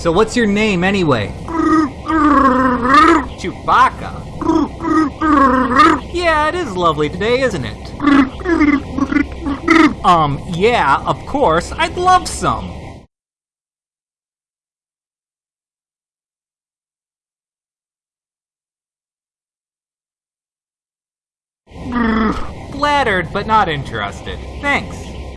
So what's your name anyway? Chewbacca. Yeah, it is lovely today, isn't it? Um, yeah, of course, I'd love some. Flattered, but not interested. Thanks.